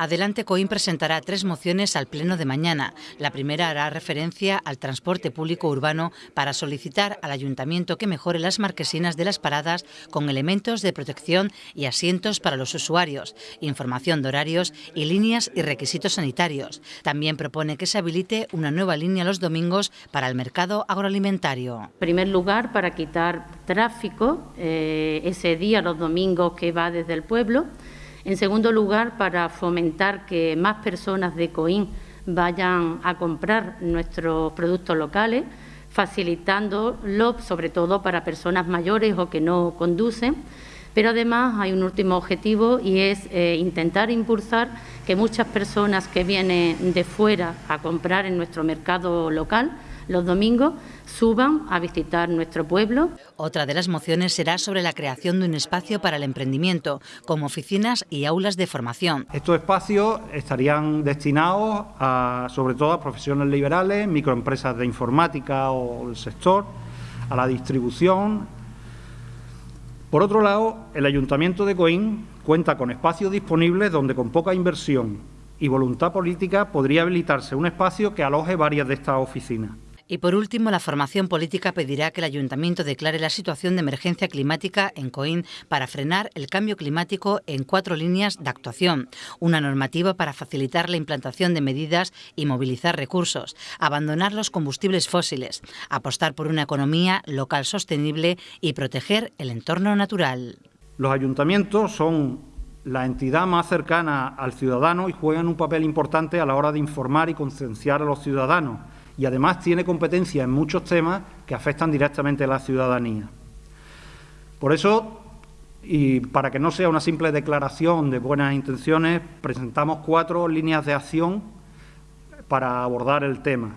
Adelante Coín presentará tres mociones al Pleno de mañana. La primera hará referencia al transporte público urbano para solicitar al Ayuntamiento que mejore las marquesinas de las paradas con elementos de protección y asientos para los usuarios, información de horarios y líneas y requisitos sanitarios. También propone que se habilite una nueva línea los domingos para el mercado agroalimentario. En primer lugar, para quitar tráfico eh, ese día, los domingos que va desde el pueblo. En segundo lugar, para fomentar que más personas de Coín vayan a comprar nuestros productos locales, facilitándolo sobre todo para personas mayores o que no conducen. Pero además hay un último objetivo y es eh, intentar impulsar que muchas personas que vienen de fuera a comprar en nuestro mercado local los domingos suban a visitar nuestro pueblo. Otra de las mociones será sobre la creación de un espacio para el emprendimiento, como oficinas y aulas de formación. Estos espacios estarían destinados a, sobre todo a profesiones liberales, microempresas de informática o el sector, a la distribución. Por otro lado, el Ayuntamiento de Coín cuenta con espacios disponibles donde con poca inversión y voluntad política podría habilitarse un espacio que aloje varias de estas oficinas. Y por último, la formación política pedirá que el Ayuntamiento declare la situación de emergencia climática en Coín para frenar el cambio climático en cuatro líneas de actuación, una normativa para facilitar la implantación de medidas y movilizar recursos, abandonar los combustibles fósiles, apostar por una economía local sostenible y proteger el entorno natural. Los ayuntamientos son la entidad más cercana al ciudadano y juegan un papel importante a la hora de informar y concienciar a los ciudadanos y además tiene competencia en muchos temas que afectan directamente a la ciudadanía. Por eso, y para que no sea una simple declaración de buenas intenciones, presentamos cuatro líneas de acción para abordar el tema.